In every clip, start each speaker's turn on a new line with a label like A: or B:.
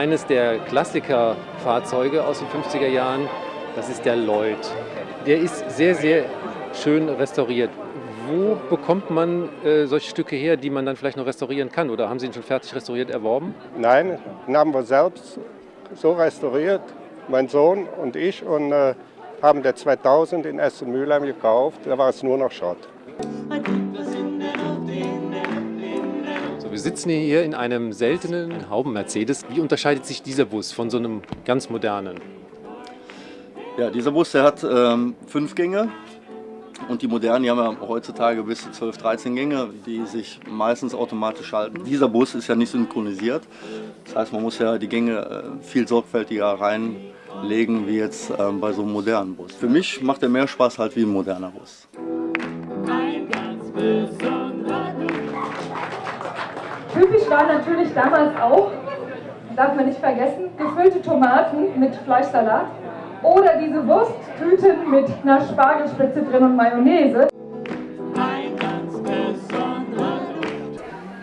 A: eines der Klassikerfahrzeuge aus den 50er Jahren. Das ist der Lloyd. Der ist sehr, sehr schön restauriert. Wo bekommt man äh, solche Stücke her, die man dann vielleicht noch restaurieren kann? Oder haben Sie ihn schon fertig restauriert erworben?
B: Nein, den haben wir selbst so restauriert, mein Sohn und ich, und äh, haben der 2000 in Essen-Mülheim gekauft. Da war es nur noch Schrott.
A: Wir sitzen hier in einem seltenen Hauben-Mercedes. Wie unterscheidet sich dieser Bus von so einem ganz modernen?
C: Ja, dieser Bus der hat ähm, fünf Gänge und die modernen, die haben ja heutzutage bis zu 12, 13 Gänge, die sich meistens automatisch schalten. Dieser Bus ist ja nicht synchronisiert, das heißt man muss ja die Gänge äh, viel sorgfältiger reinlegen wie jetzt ähm, bei so einem modernen Bus. Für mich macht er mehr Spaß halt wie ein moderner Bus.
D: Typisch war natürlich damals auch, darf man nicht vergessen, gefüllte Tomaten mit Fleischsalat oder diese Wursttüten mit einer Spargelspitze drin und Mayonnaise.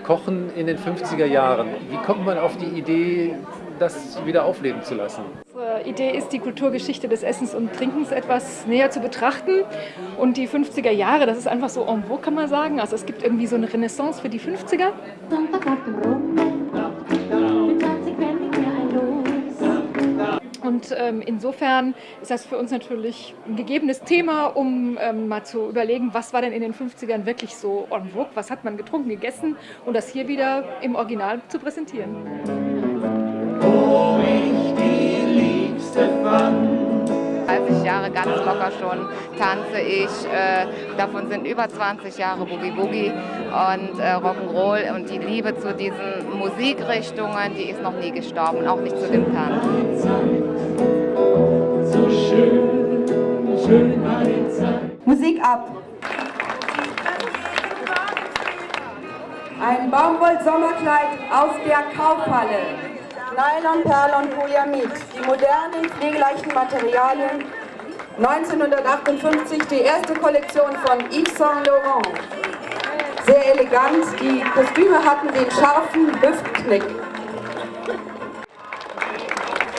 A: Kochen in den 50er Jahren. Wie kommt man auf die Idee, das wieder aufleben zu lassen?
D: Idee ist, die Kulturgeschichte des Essens und Trinkens etwas näher zu betrachten. Und die 50er Jahre, das ist einfach so en vogue, kann man sagen. Also es gibt irgendwie so eine Renaissance für die 50er. Und ähm, insofern ist das für uns natürlich ein gegebenes Thema, um ähm, mal zu überlegen, was war denn in den 50ern wirklich so en vogue, was hat man getrunken, gegessen und das hier wieder im Original zu präsentieren.
E: wo ich.
F: 30 Jahre ganz locker schon tanze ich. Äh, davon sind über 20 Jahre Boogie Boogie und äh, Rock'n'Roll. Und die Liebe zu diesen Musikrichtungen, die ist noch nie gestorben, auch nicht zu dem Tanz.
E: So schön, schön war die Zeit.
G: Musik ab. Ein Baumwoll-Sommerkleid aus der Kaufhalle. Nylon, Perlon, Polyamid. Die modernen, pflegeleichten Materialien. 1958 die erste Kollektion von Yves Saint Laurent. Sehr elegant. Die Kostüme hatten den scharfen Hüftknick.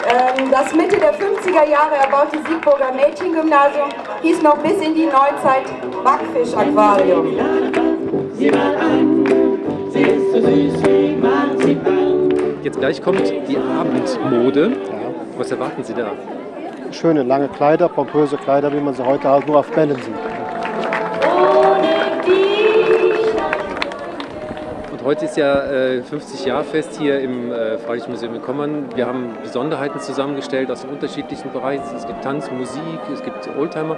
G: Ähm, Das Mitte der 50er Jahre erbaute Siegburger Mädchengymnasium hieß noch bis in die Neuzeit Backfisch-Aquarium.
E: Sie mal an, sie ist so süß wie Marzipan.
A: Jetzt gleich kommt die Abendmode. Was erwarten Sie da?
B: Schöne lange Kleider, pompöse Kleider, wie man sie heute halt nur auf Bällen sieht.
A: Und heute ist ja äh, 50-Jahr-Fest hier im äh, Freiliches Museum in Kommern. Wir haben Besonderheiten zusammengestellt aus den unterschiedlichsten Bereichen. Es gibt Tanz, Musik, es gibt Oldtimer.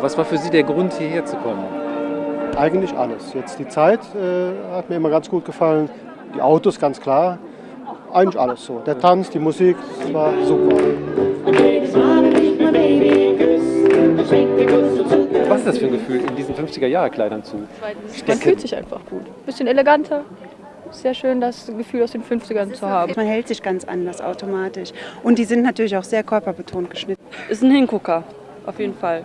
A: Was war für Sie der Grund, hierher zu kommen?
B: Eigentlich alles. Jetzt die Zeit äh, hat mir immer ganz gut gefallen. Die Autos, ganz klar. Eigentlich alles so. Der Tanz, die Musik, das war super.
A: Was ist das für ein Gefühl, in diesen 50er-Jahre-Kleidern zu
H: Man
A: stecken?
H: fühlt sich einfach gut. Bisschen eleganter. Sehr schön, das Gefühl aus den 50ern zu haben.
I: Man hält sich ganz anders automatisch. Und die sind natürlich auch sehr körperbetont geschnitten.
H: Ist ein Hingucker, auf jeden Fall.